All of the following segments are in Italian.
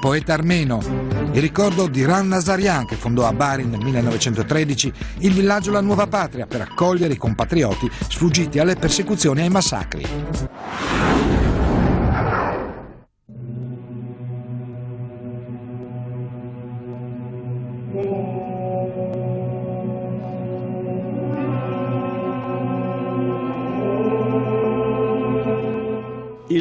poeta armeno. Il ricordo di Ran Nazarian che fondò a Bari nel 1913 il villaggio La Nuova Patria per accogliere i compatrioti sfuggiti alle persecuzioni e ai massacri.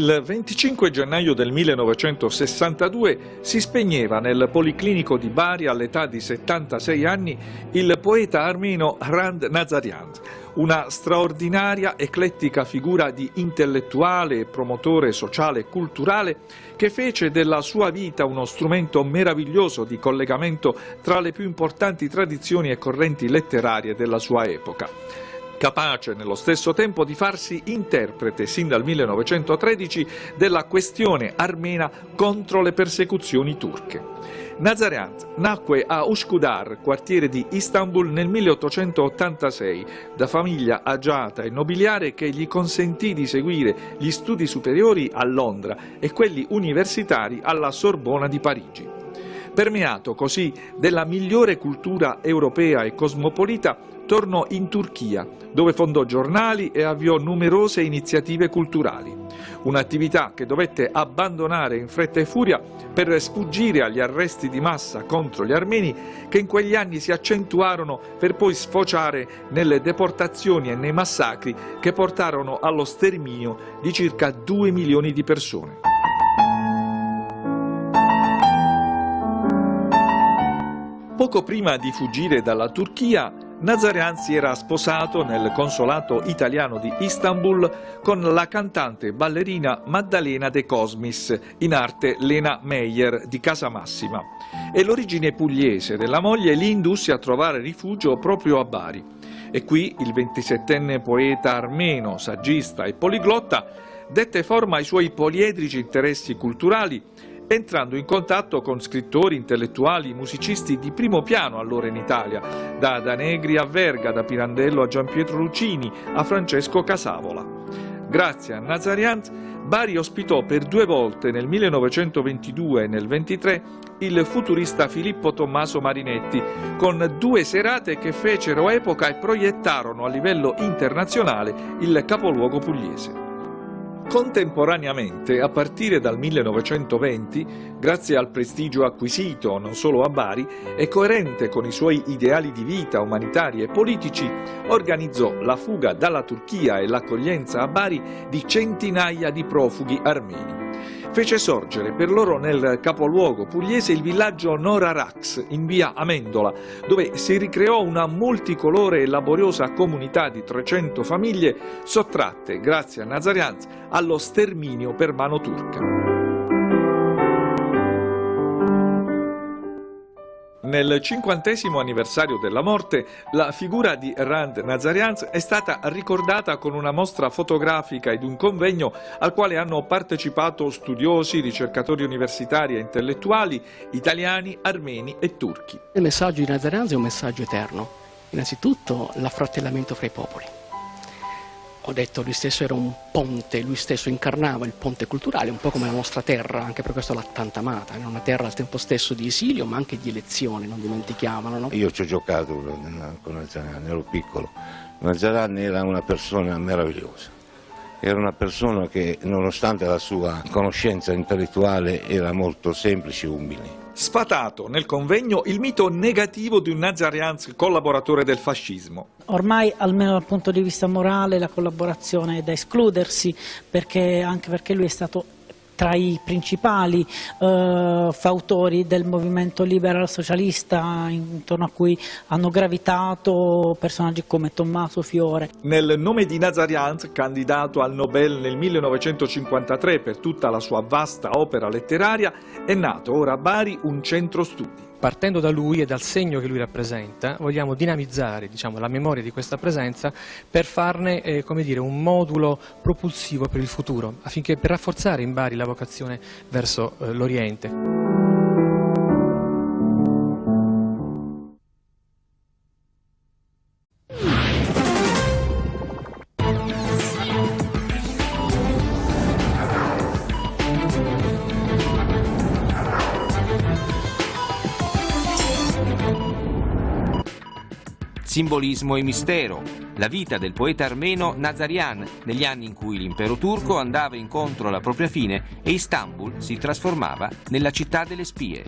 Il 25 gennaio del 1962 si spegneva nel Policlinico di Bari all'età di 76 anni il poeta armeno Rand Nazarian, una straordinaria eclettica figura di intellettuale e promotore sociale e culturale che fece della sua vita uno strumento meraviglioso di collegamento tra le più importanti tradizioni e correnti letterarie della sua epoca capace nello stesso tempo di farsi interprete sin dal 1913 della questione armena contro le persecuzioni turche. Nazarian nacque a Ushkudar, quartiere di Istanbul, nel 1886, da famiglia agiata e nobiliare che gli consentì di seguire gli studi superiori a Londra e quelli universitari alla Sorbona di Parigi. Permeato così della migliore cultura europea e cosmopolita, tornò in Turchia, dove fondò giornali e avviò numerose iniziative culturali. Un'attività che dovette abbandonare in fretta e furia per sfuggire agli arresti di massa contro gli armeni che in quegli anni si accentuarono per poi sfociare nelle deportazioni e nei massacri che portarono allo sterminio di circa 2 milioni di persone. Poco prima di fuggire dalla Turchia, Nazarian era sposato nel consolato italiano di Istanbul con la cantante ballerina Maddalena De Cosmis, in arte Lena Meyer di Casamassima. E l'origine pugliese della moglie li indusse a trovare rifugio proprio a Bari. E qui il 27enne poeta armeno, saggista e poliglotta dette forma ai suoi poliedrici interessi culturali entrando in contatto con scrittori, intellettuali, musicisti di primo piano allora in Italia, da Danegri a Verga, da Pirandello a Giampietro Lucini, a Francesco Casavola. Grazie a Nazariant, Bari ospitò per due volte nel 1922 e nel 23 il futurista Filippo Tommaso Marinetti, con due serate che fecero epoca e proiettarono a livello internazionale il capoluogo pugliese. Contemporaneamente, a partire dal 1920, grazie al prestigio acquisito non solo a Bari e coerente con i suoi ideali di vita umanitari e politici, organizzò la fuga dalla Turchia e l'accoglienza a Bari di centinaia di profughi armeni fece sorgere per loro nel capoluogo pugliese il villaggio Nora Rax in via Amendola, dove si ricreò una multicolore e laboriosa comunità di 300 famiglie sottratte, grazie a Nazarianz, allo sterminio per mano turca. Nel cinquantesimo anniversario della morte, la figura di Rand Nazarians è stata ricordata con una mostra fotografica ed un convegno al quale hanno partecipato studiosi, ricercatori universitari e intellettuali italiani, armeni e turchi. Il messaggio di Nazarians è un messaggio eterno. Innanzitutto l'affratellamento fra i popoli ho detto lui stesso era un ponte, lui stesso incarnava il ponte culturale, un po' come la nostra terra, anche per questo l'ha tanta amata, è una terra al tempo stesso di esilio ma anche di elezione, non dimentichiamolo. No? Io ci ho giocato con Nazarani, ero piccolo, Nazarani era una persona meravigliosa, era una persona che nonostante la sua conoscenza intellettuale era molto semplice e umile sfatato nel convegno il mito negativo di un Nazarianz collaboratore del fascismo. Ormai, almeno dal punto di vista morale, la collaborazione è da escludersi, perché, anche perché lui è stato tra i principali eh, fautori del movimento liberal socialista intorno a cui hanno gravitato personaggi come Tommaso Fiore. Nel nome di Nazariant, candidato al Nobel nel 1953 per tutta la sua vasta opera letteraria, è nato ora a Bari un centro studi partendo da lui e dal segno che lui rappresenta, vogliamo dinamizzare diciamo, la memoria di questa presenza per farne eh, dire, un modulo propulsivo per il futuro, affinché per rafforzare in Bari la vocazione verso eh, l'Oriente. Simbolismo e mistero, la vita del poeta armeno Nazarian negli anni in cui l'impero turco andava incontro alla propria fine e Istanbul si trasformava nella città delle spie.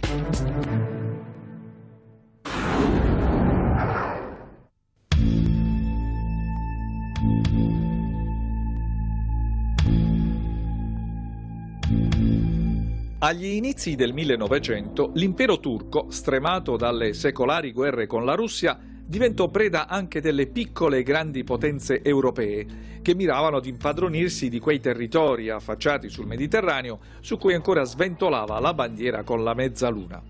Agli inizi del 1900 l'impero turco, stremato dalle secolari guerre con la Russia, diventò preda anche delle piccole e grandi potenze europee, che miravano ad impadronirsi di quei territori affacciati sul Mediterraneo su cui ancora sventolava la bandiera con la mezzaluna.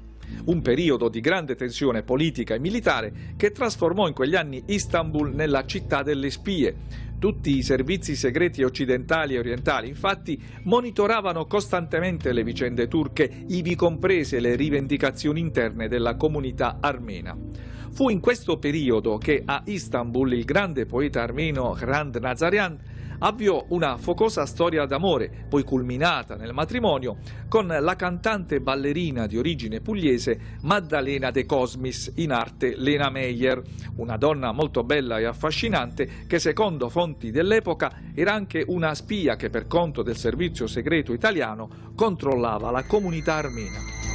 Un periodo di grande tensione politica e militare che trasformò in quegli anni Istanbul nella città delle spie, tutti i servizi segreti occidentali e orientali, infatti, monitoravano costantemente le vicende turche, ivi comprese le rivendicazioni interne della comunità armena. Fu in questo periodo che a Istanbul il grande poeta armeno Hrant Nazarian avviò una focosa storia d'amore, poi culminata nel matrimonio, con la cantante ballerina di origine pugliese Maddalena De Cosmis, in arte Lena Meyer, una donna molto bella e affascinante che secondo fonti dell'epoca era anche una spia che per conto del servizio segreto italiano controllava la comunità armena.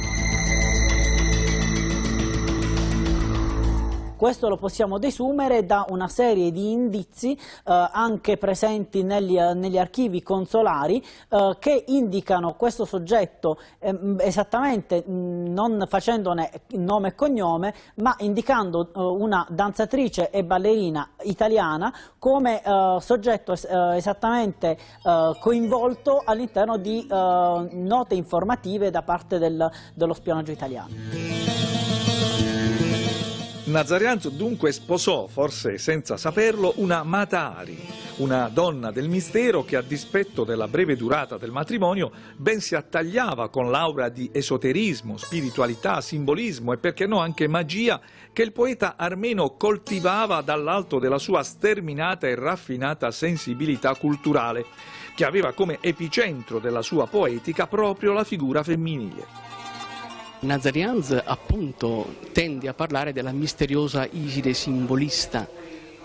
Questo lo possiamo desumere da una serie di indizi eh, anche presenti negli, eh, negli archivi consolari eh, che indicano questo soggetto ehm, esattamente non facendone nome e cognome ma indicando eh, una danzatrice e ballerina italiana come eh, soggetto eh, esattamente coinvolto all'interno di note informative da parte del, dello spionaggio italiano. Nazarianzo dunque sposò, forse senza saperlo, una Matari, una donna del mistero che a dispetto della breve durata del matrimonio ben si attagliava con l'aura di esoterismo, spiritualità, simbolismo e perché no anche magia che il poeta armeno coltivava dall'alto della sua sterminata e raffinata sensibilità culturale, che aveva come epicentro della sua poetica proprio la figura femminile. Nazarianz appunto tende a parlare della misteriosa Iside simbolista.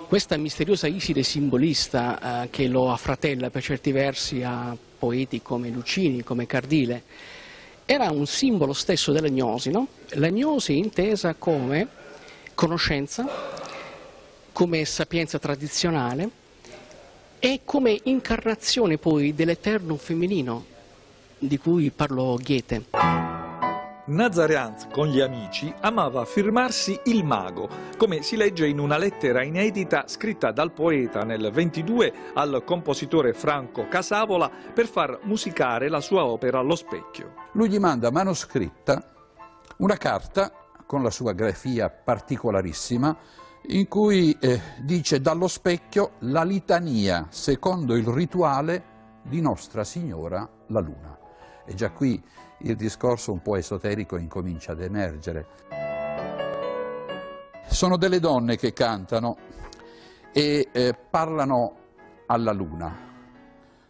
Questa misteriosa Iside simbolista eh, che lo affratella per certi versi a poeti come Lucini, come Cardile, era un simbolo stesso della gnosi, no? La gnosi intesa come conoscenza, come sapienza tradizionale e come incarnazione poi dell'eterno femminino di cui parlò Goethe. Nazarianz con gli amici amava firmarsi il mago, come si legge in una lettera inedita scritta dal poeta nel 22 al compositore Franco Casavola per far musicare la sua opera Lo specchio. Lui gli manda manoscritta una carta con la sua grafia particolarissima in cui eh, dice dallo specchio la litania secondo il rituale di Nostra Signora la Luna. E già qui il discorso un po' esoterico incomincia ad emergere. Sono delle donne che cantano e eh, parlano alla luna.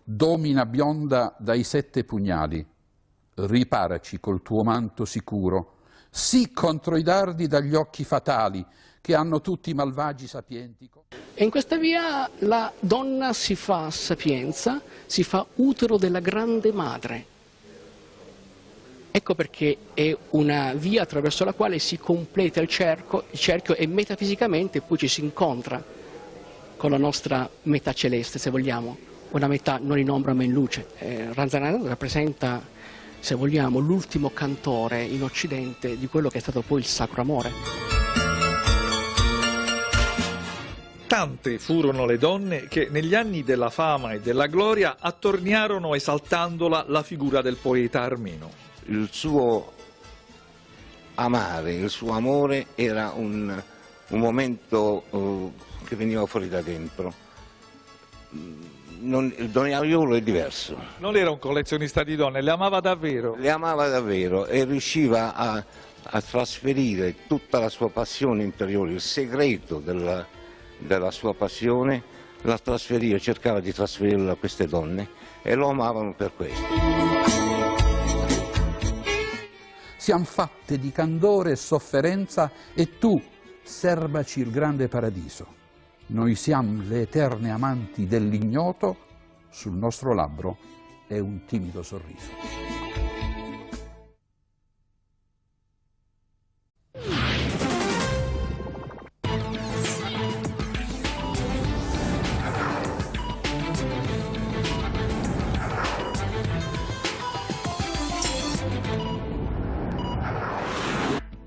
Domina bionda dai sette pugnali, riparaci col tuo manto sicuro, sì contro i dardi dagli occhi fatali che hanno tutti i malvagi sapienti. E in questa via la donna si fa sapienza, si fa utero della grande madre, Ecco perché è una via attraverso la quale si completa il cerchio, il cerchio e metafisicamente poi ci si incontra con la nostra metà celeste, se vogliamo, una metà non in ombra ma in luce. Eh, Ranzanano rappresenta, se vogliamo, l'ultimo cantore in Occidente di quello che è stato poi il Sacro Amore. Tante furono le donne che negli anni della fama e della gloria attorniarono esaltandola la figura del poeta armeno il suo amare, il suo amore era un, un momento uh, che veniva fuori da dentro. Non, il Doniaiolo è diverso. Non era un collezionista di donne, le amava davvero? Le amava davvero e riusciva a, a trasferire tutta la sua passione interiore, il segreto della, della sua passione, la trasferiva, cercava di trasferirlo a queste donne e lo amavano per questo siamo fatte di candore e sofferenza e tu, serbaci il grande paradiso. Noi siamo le eterne amanti dell'ignoto, sul nostro labbro è un timido sorriso.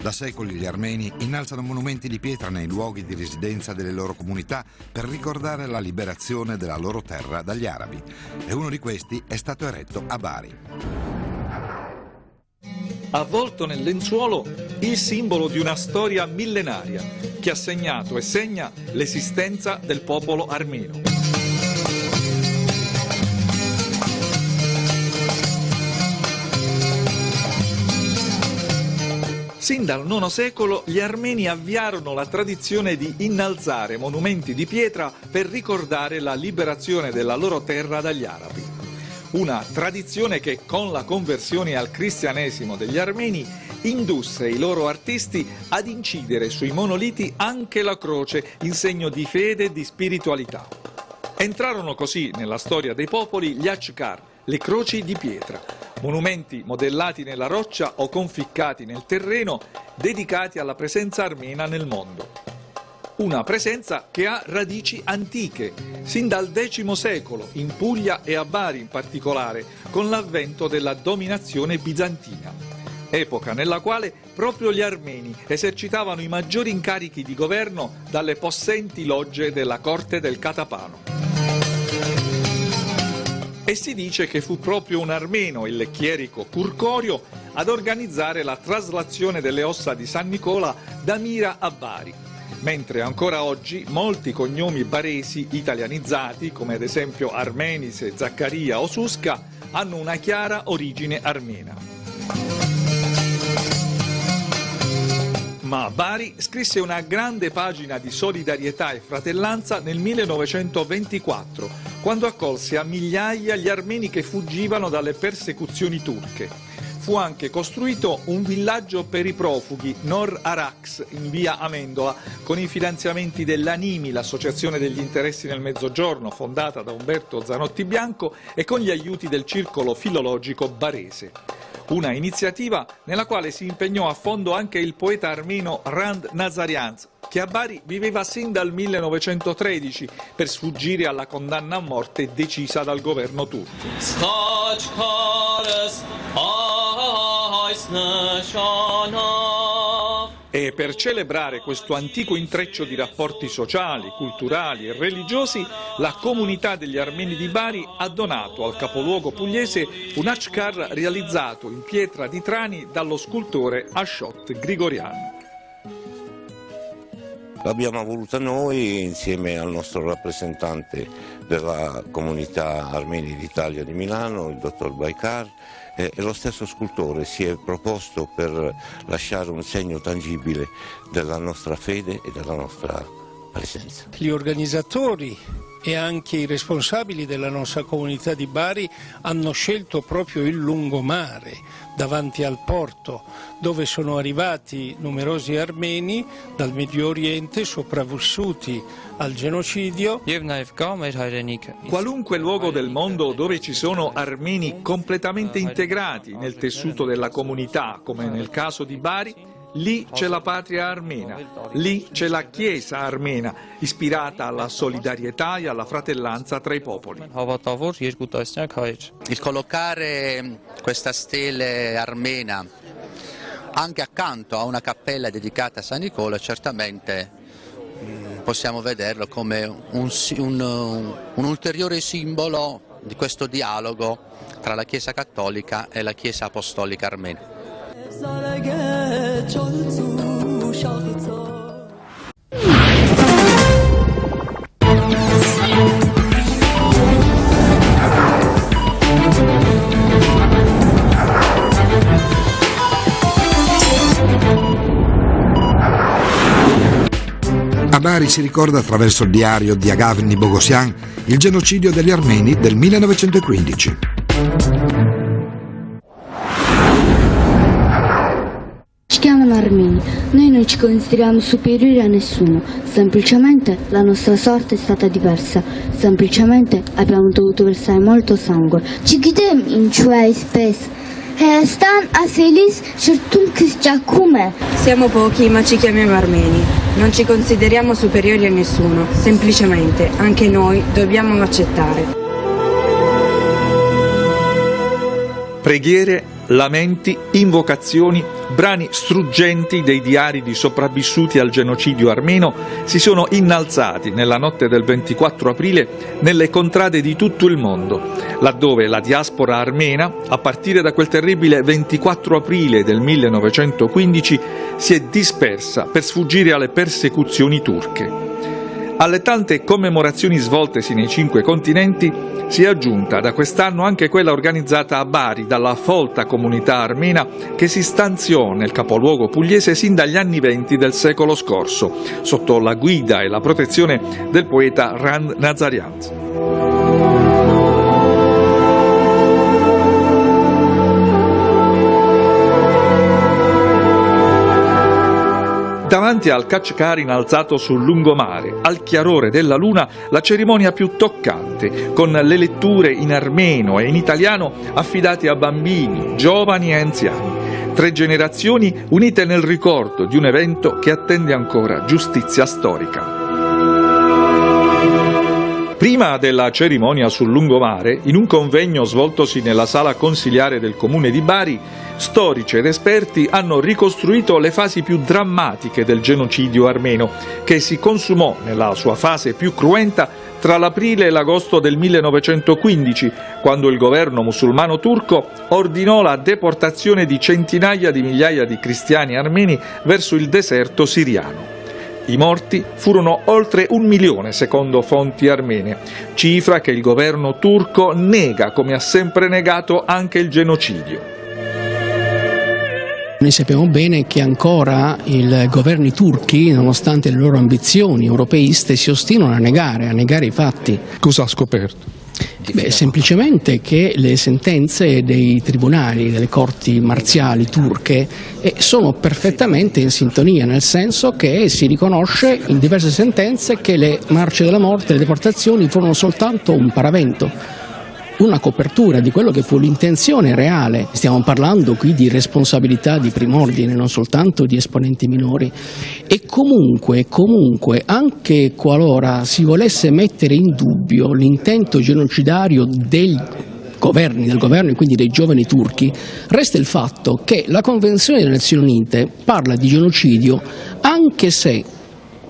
Da secoli gli armeni innalzano monumenti di pietra nei luoghi di residenza delle loro comunità per ricordare la liberazione della loro terra dagli arabi. E uno di questi è stato eretto a Bari. Avvolto nel lenzuolo il simbolo di una storia millenaria che ha segnato e segna l'esistenza del popolo armeno. Sin dal IX secolo gli armeni avviarono la tradizione di innalzare monumenti di pietra per ricordare la liberazione della loro terra dagli arabi. Una tradizione che con la conversione al cristianesimo degli armeni indusse i loro artisti ad incidere sui monoliti anche la croce in segno di fede e di spiritualità. Entrarono così nella storia dei popoli gli Achkar, le croci di pietra, monumenti modellati nella roccia o conficcati nel terreno dedicati alla presenza armena nel mondo. Una presenza che ha radici antiche, sin dal X secolo, in Puglia e a Bari in particolare, con l'avvento della dominazione bizantina, epoca nella quale proprio gli armeni esercitavano i maggiori incarichi di governo dalle possenti logge della corte del Catapano e si dice che fu proprio un armeno, il chierico Curcorio, ad organizzare la traslazione delle ossa di San Nicola da Mira a Bari, mentre ancora oggi molti cognomi baresi italianizzati, come ad esempio Armenise, Zaccaria o Susca, hanno una chiara origine armena. Ma Bari scrisse una grande pagina di solidarietà e fratellanza nel 1924, quando accolse a migliaia gli armeni che fuggivano dalle persecuzioni turche. Fu anche costruito un villaggio per i profughi, Nor Arax, in via Amendola, con i finanziamenti dell'Animi, l'associazione degli interessi nel Mezzogiorno, fondata da Umberto Zanotti Bianco, e con gli aiuti del circolo filologico barese. Una iniziativa nella quale si impegnò a fondo anche il poeta armeno Rand Nazarians, che a Bari viveva sin dal 1913 per sfuggire alla condanna a morte decisa dal governo turco. E per celebrare questo antico intreccio di rapporti sociali, culturali e religiosi, la comunità degli armeni di Bari ha donato al capoluogo pugliese un Achkar realizzato in pietra di Trani dallo scultore Ashot Grigorian. L'abbiamo voluta noi insieme al nostro rappresentante della comunità armeni d'Italia di Milano, il dottor Baikar, e lo stesso scultore si è proposto per lasciare un segno tangibile della nostra fede e della nostra presenza. Gli organizzatori e anche i responsabili della nostra comunità di Bari hanno scelto proprio il lungomare davanti al porto dove sono arrivati numerosi armeni dal Medio Oriente sopravvissuti al genocidio. Qualunque luogo del mondo dove ci sono armeni completamente integrati nel tessuto della comunità, come nel caso di Bari, Lì c'è la patria armena, lì c'è la Chiesa armena, ispirata alla solidarietà e alla fratellanza tra i popoli. Il collocare questa stele armena anche accanto a una cappella dedicata a San Nicola certamente mm, possiamo vederlo come un, un, un ulteriore simbolo di questo dialogo tra la Chiesa cattolica e la Chiesa apostolica armena. A Bari si ricorda attraverso il diario di Agavni Bogosian il genocidio degli armeni del 1915. Armeni noi non ci consideriamo superiori a nessuno, semplicemente la nostra sorte è stata diversa, semplicemente abbiamo dovuto versare molto sangue. Ci chiediamo in cioè spesso stan a Selis certum Cristiacume. Siamo pochi ma ci chiamiamo armeni. Non ci consideriamo superiori a nessuno, semplicemente anche noi dobbiamo accettare. Preghiere, lamenti, invocazioni, brani struggenti dei diari di sopravvissuti al genocidio armeno si sono innalzati nella notte del 24 aprile nelle contrade di tutto il mondo, laddove la diaspora armena, a partire da quel terribile 24 aprile del 1915, si è dispersa per sfuggire alle persecuzioni turche. Alle tante commemorazioni svoltesi nei cinque continenti si è aggiunta da quest'anno anche quella organizzata a Bari dalla folta comunità armena che si stanziò nel capoluogo pugliese sin dagli anni venti del secolo scorso, sotto la guida e la protezione del poeta Rand Nazarian. Davanti al Kachkar innalzato sul lungomare, al chiarore della luna, la cerimonia più toccante, con le letture in armeno e in italiano affidate a bambini, giovani e anziani. Tre generazioni unite nel ricordo di un evento che attende ancora giustizia storica. Prima della cerimonia sul lungomare, in un convegno svoltosi nella sala consiliare del comune di Bari, storici ed esperti hanno ricostruito le fasi più drammatiche del genocidio armeno, che si consumò nella sua fase più cruenta tra l'aprile e l'agosto del 1915, quando il governo musulmano turco ordinò la deportazione di centinaia di migliaia di cristiani armeni verso il deserto siriano. I morti furono oltre un milione secondo fonti armene, cifra che il governo turco nega come ha sempre negato anche il genocidio. Noi sappiamo bene che ancora i governi turchi, nonostante le loro ambizioni europeiste, si ostinano a negare, a negare i fatti. Cosa ha scoperto? Beh, semplicemente che le sentenze dei tribunali, delle corti marziali turche eh, sono perfettamente in sintonia, nel senso che si riconosce in diverse sentenze che le marce della morte, le deportazioni furono soltanto un paravento una copertura di quello che fu l'intenzione reale. Stiamo parlando qui di responsabilità di prim'ordine, non soltanto di esponenti minori. E comunque, comunque, anche qualora si volesse mettere in dubbio l'intento genocidario dei governi, del governo e quindi dei giovani turchi, resta il fatto che la Convenzione delle Nazioni Unite parla di genocidio anche se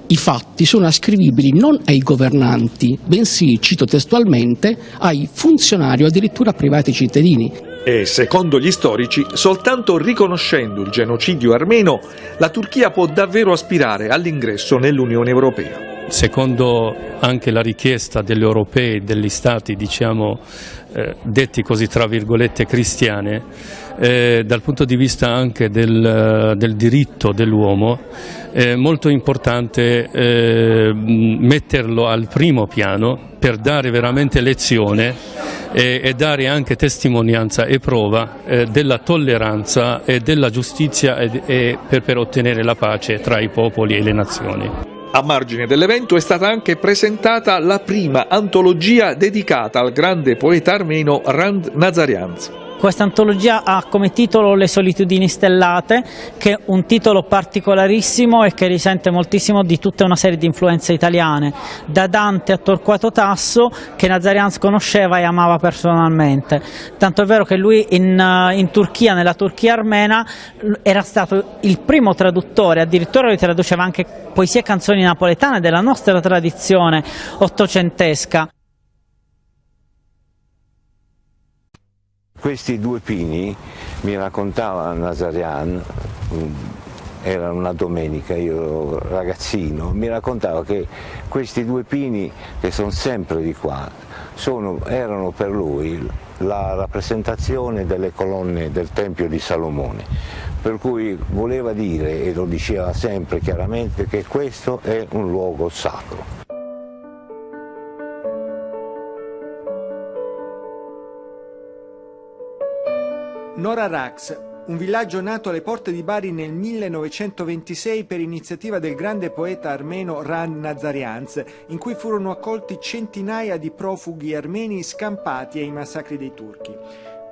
i fatti sono ascrivibili non ai governanti, bensì, cito testualmente, ai funzionari o addirittura privati cittadini. E secondo gli storici, soltanto riconoscendo il genocidio armeno, la Turchia può davvero aspirare all'ingresso nell'Unione Europea. Secondo anche la richiesta degli europei, degli stati diciamo, eh, detti così tra virgolette cristiane, eh, dal punto di vista anche del, del diritto dell'uomo, è molto importante eh, metterlo al primo piano per dare veramente lezione e, e dare anche testimonianza e prova eh, della tolleranza e della giustizia e, e per, per ottenere la pace tra i popoli e le nazioni. A margine dell'evento è stata anche presentata la prima antologia dedicata al grande poeta armeno Rand Nazarianz. Questa antologia ha come titolo Le solitudini stellate, che è un titolo particolarissimo e che risente moltissimo di tutta una serie di influenze italiane, da Dante a Torquato Tasso, che Nazarians conosceva e amava personalmente. Tanto è vero che lui in, eh, in Turchia, nella Turchia armena, era stato il primo traduttore, addirittura lui traduceva anche poesie e canzoni napoletane della nostra tradizione ottocentesca. Questi due pini, mi raccontava Nazarian, mm, era una domenica, io ragazzino, mi raccontava che questi due pini che sono sempre di qua, sono, erano per lui la rappresentazione delle colonne del Tempio di Salomone, per cui voleva dire, e lo diceva sempre chiaramente, che questo è un luogo sacro. Nora Rax un villaggio nato alle porte di Bari nel 1926 per iniziativa del grande poeta armeno Ran Nazarianz, in cui furono accolti centinaia di profughi armeni scampati ai massacri dei turchi.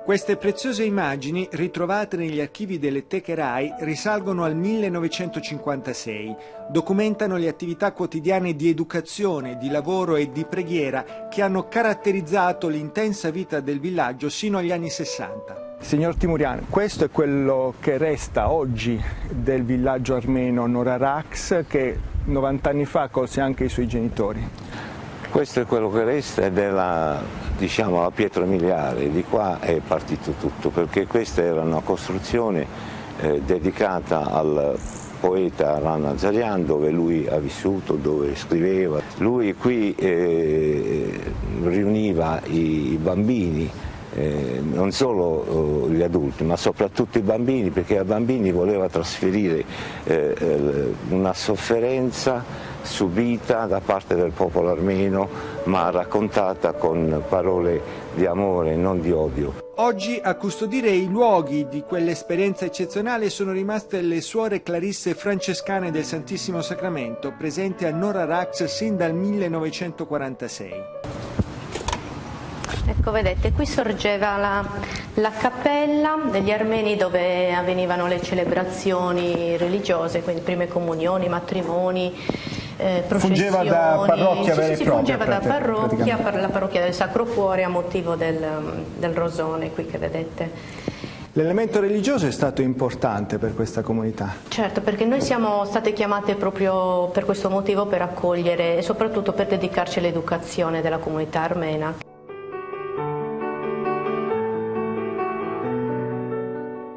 Queste preziose immagini, ritrovate negli archivi delle teche RAI, risalgono al 1956. Documentano le attività quotidiane di educazione, di lavoro e di preghiera che hanno caratterizzato l'intensa vita del villaggio sino agli anni 60. Signor Timurian, questo è quello che resta oggi del villaggio armeno Norarax che 90 anni fa colse anche i suoi genitori. Questo è quello che resta ed è la, diciamo, la pietra miliare, di qua è partito tutto, perché questa era una costruzione eh, dedicata al poeta Rana Nazarian dove lui ha vissuto, dove scriveva. Lui qui eh, riuniva i bambini, eh, non solo eh, gli adulti ma soprattutto i bambini perché ai bambini voleva trasferire eh, eh, una sofferenza subita da parte del popolo armeno ma raccontata con parole di amore, non di odio. Oggi a custodire i luoghi di quell'esperienza eccezionale sono rimaste le suore clarisse francescane del Santissimo Sacramento, presenti a Nora Rax sin dal 1946. Ecco, vedete, qui sorgeva la, la, cappella degli armeni dove avvenivano le celebrazioni religiose, quindi prime comunioni, matrimoni, eh, fungeva da parrocchia vera e propria. Fungeva da parrocchia, la parrocchia del Sacro Cuore a motivo del, del rosone qui che vedete. L'elemento religioso è stato importante per questa comunità? Certo, perché noi siamo state chiamate proprio per questo motivo per accogliere e soprattutto per dedicarci all'educazione della comunità armena.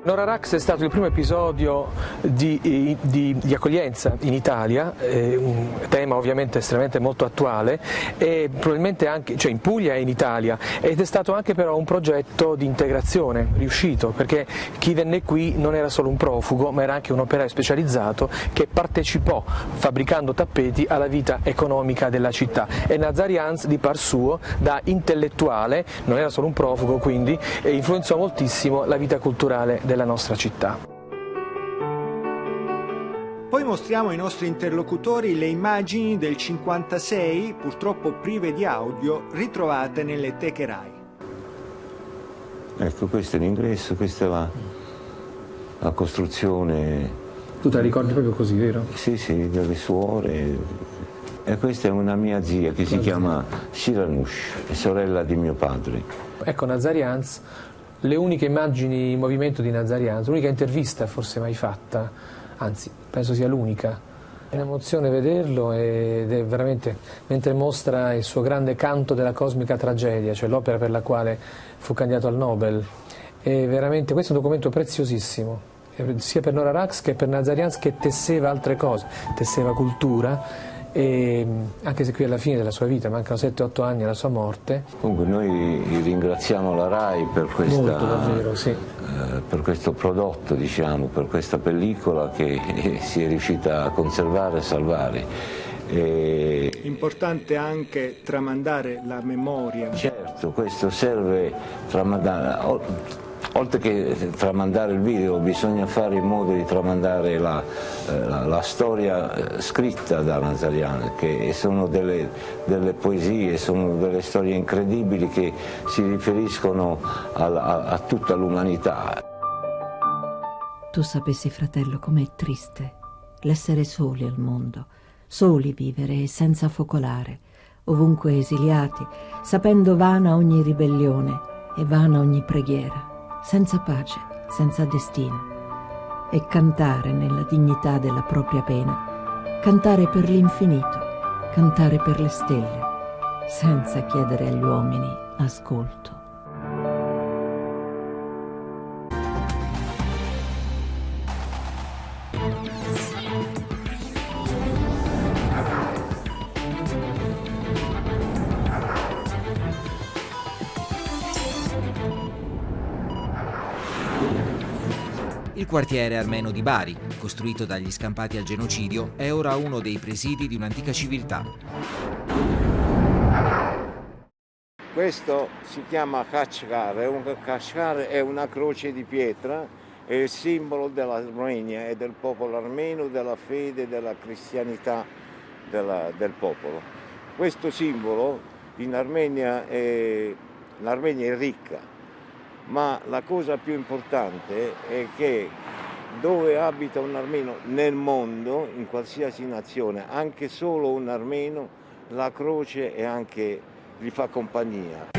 Nora Rax è stato il primo episodio di, di, di accoglienza in Italia, eh, un tema ovviamente estremamente molto attuale, e probabilmente anche, cioè in Puglia e in Italia, ed è stato anche però un progetto di integrazione riuscito, perché chi venne qui non era solo un profugo, ma era anche un operaio specializzato che partecipò, fabbricando tappeti, alla vita economica della città. E Nazarians di par suo, da intellettuale, non era solo un profugo quindi, influenzò moltissimo la vita culturale della della nostra città. Poi mostriamo ai nostri interlocutori le immagini del 56, purtroppo prive di audio, ritrovate nelle teche RAI. Ecco, questo è l'ingresso, questa è la, la costruzione. Tu te la ricordi proprio così, vero? Sì, sì, delle suore. E questa è una mia zia che si chiama Shiranush, sorella di mio padre. Ecco, Nazarians le uniche immagini in movimento di Nazarianzo, l'unica intervista forse mai fatta, anzi penso sia l'unica. È un'emozione vederlo ed è veramente, mentre mostra il suo grande canto della cosmica tragedia, cioè l'opera per la quale fu candidato al Nobel. È veramente, questo è un documento preziosissimo, sia per Nora Rax che per Nazarianz che tesseva altre cose, tesseva cultura e anche se qui alla fine della sua vita, mancano 7-8 anni alla sua morte. Comunque noi ringraziamo la RAI per, questa, Molto, davvero, sì. eh, per questo prodotto, diciamo, per questa pellicola che si è riuscita a conservare e salvare. E... Importante anche tramandare la memoria. Certo, questo serve tramandare oltre che tramandare il video bisogna fare in modo di tramandare la, eh, la, la storia eh, scritta da Nazarian, che sono delle, delle, poesie, sono delle storie incredibili che si riferiscono a, a, a tutta l'umanità. Tu sapessi, fratello, com'è triste l'essere soli al mondo, soli vivere e senza focolare, ovunque esiliati, sapendo vana ogni ribellione e vana ogni preghiera senza pace, senza destino, e cantare nella dignità della propria pena, cantare per l'infinito, cantare per le stelle, senza chiedere agli uomini ascolto. Quartiere armeno di Bari, costruito dagli scampati al genocidio, è ora uno dei presidi di un'antica civiltà. Questo si chiama Kashgar, un, Kashgar è una croce di pietra è il simbolo dell'Armenia e del popolo armeno, della fede, della cristianità della, del popolo. Questo simbolo in Armenia è, l'Armenia è ricca, ma la cosa più importante è che dove abita un armeno nel mondo, in qualsiasi nazione, anche solo un armeno, la croce anche, gli fa compagnia.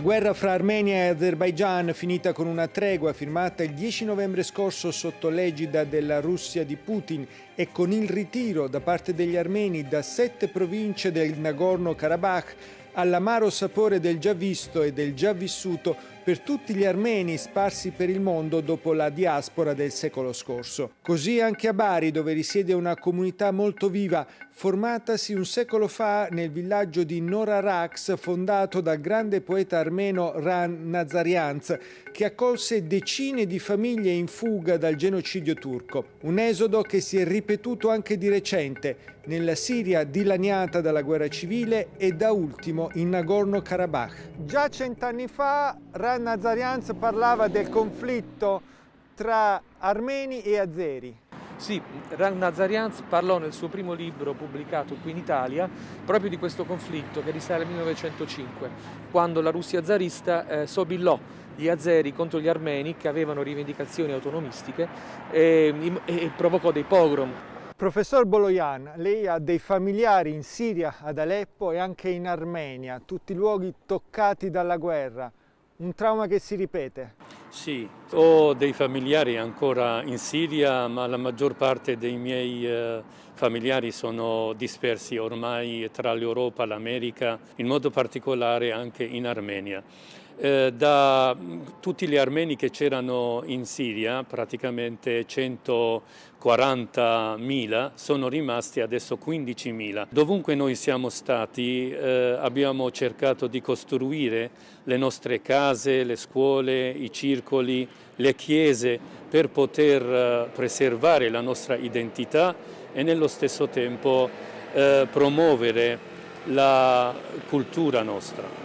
La guerra fra Armenia e Azerbaigian, finita con una tregua firmata il 10 novembre scorso sotto l'egida della Russia di Putin e con il ritiro da parte degli armeni da sette province del Nagorno-Karabakh, all'amaro sapore del già visto e del già vissuto per tutti gli armeni sparsi per il mondo dopo la diaspora del secolo scorso. Così anche a Bari, dove risiede una comunità molto viva, formatasi un secolo fa nel villaggio di Norarax, fondato dal grande poeta armeno Ran Nazarianz, che accolse decine di famiglie in fuga dal genocidio turco. Un esodo che si è ripetuto anche di recente, nella Siria dilaniata dalla guerra civile e da ultimo in Nagorno-Karabakh. Già cent'anni fa Ran Nazarianz parlava del conflitto tra armeni e azeri. Sì, Ran Nazarianz parlò nel suo primo libro pubblicato qui in Italia proprio di questo conflitto che risale al 1905, quando la Russia zarista eh, sobillò gli azeri contro gli armeni che avevano rivendicazioni autonomistiche e, e provocò dei pogrom. Professor Boloyan, lei ha dei familiari in Siria, ad Aleppo e anche in Armenia, tutti luoghi toccati dalla guerra. Un trauma che si ripete? Sì, ho dei familiari ancora in Siria, ma la maggior parte dei miei eh, familiari sono dispersi ormai tra l'Europa l'America, in modo particolare anche in Armenia. Eh, da tutti gli armeni che c'erano in Siria, praticamente 140.000, sono rimasti adesso 15.000. Dovunque noi siamo stati eh, abbiamo cercato di costruire le nostre case, le scuole, i circoli, le chiese per poter eh, preservare la nostra identità e nello stesso tempo eh, promuovere la cultura nostra.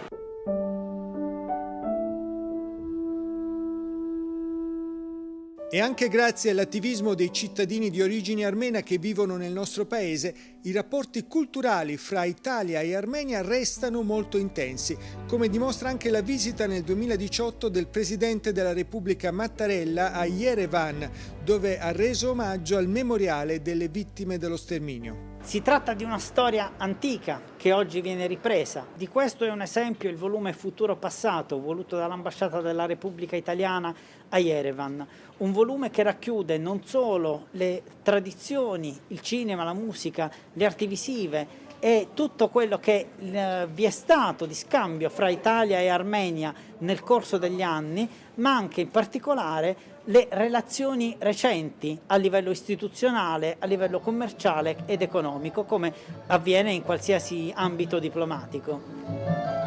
E anche grazie all'attivismo dei cittadini di origine armena che vivono nel nostro paese, i rapporti culturali fra Italia e Armenia restano molto intensi, come dimostra anche la visita nel 2018 del Presidente della Repubblica Mattarella a Yerevan, dove ha reso omaggio al memoriale delle vittime dello sterminio. Si tratta di una storia antica che oggi viene ripresa. Di questo è un esempio il volume Futuro Passato, voluto dall'Ambasciata della Repubblica Italiana a Yerevan. Un volume che racchiude non solo le tradizioni, il cinema, la musica, le arti visive, e tutto quello che eh, vi è stato di scambio fra Italia e Armenia nel corso degli anni, ma anche in particolare le relazioni recenti a livello istituzionale, a livello commerciale ed economico, come avviene in qualsiasi ambito diplomatico.